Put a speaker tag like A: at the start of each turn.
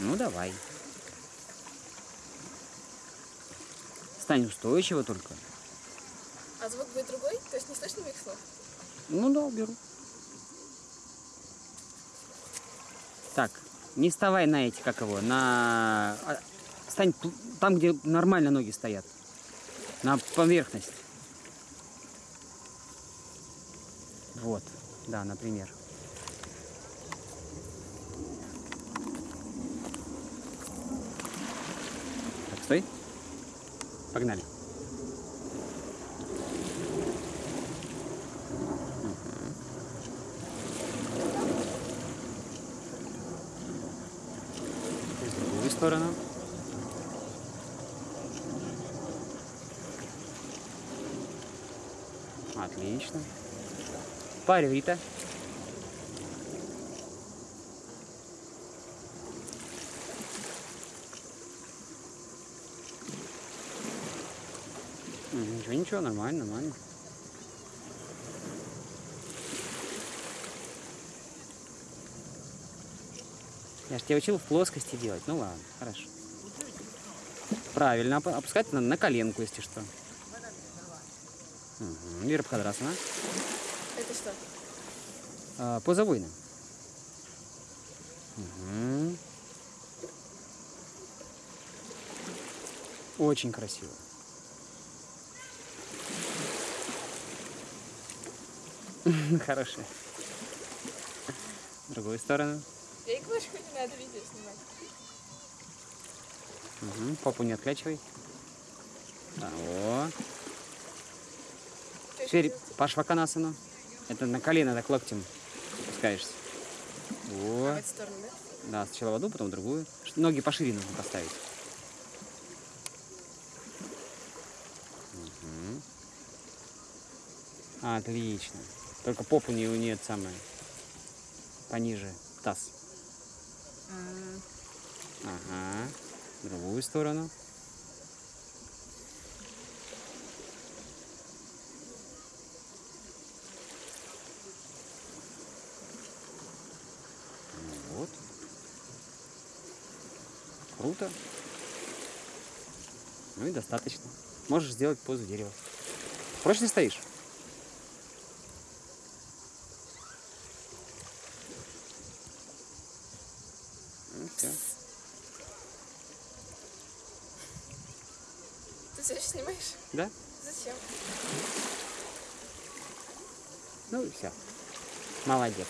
A: Ну, давай. Стань устойчиво только.
B: А звук будет другой? То есть не слышно моих слов?
A: Ну да, беру. Так, не вставай на эти, как его, на... а, Стань там, где нормально ноги стоят. На поверхность. Вот, да, например. Стой. Погнали. И в другую сторону. Отлично. Парень, Рита. Ничего, ничего, нормально, нормально. Я же тебя учил в плоскости делать. Ну ладно, хорошо. Правильно, опу- опускать на, на коленку, если что. Угу. Вера Пхадрасана.
B: Это что?
A: А, поза воина. Мгм. Очень красиво. Хорошо. В другую сторону.
B: Я и говорю, что не надо видео снимать.
A: Мгм. Попу не отклячивай. Да, о. Теперь
B: что
A: пашваканасану. Это на колено так локтем спускаешься. О.
B: В эту сторону, да?
A: Да, сначала в одну, потом в другую. Ноги пошире нужно поставить. Отлично. Только попу не нет самое. Пониже. Таз. Ага. В другую сторону. Ну Вот. Круто. Ну и достаточно. Можешь сделать позу дерева. Прочно стоишь? Все.
B: Ты все снимаешь?
A: Да?
B: Зачем?
A: Ну и все. Молодец.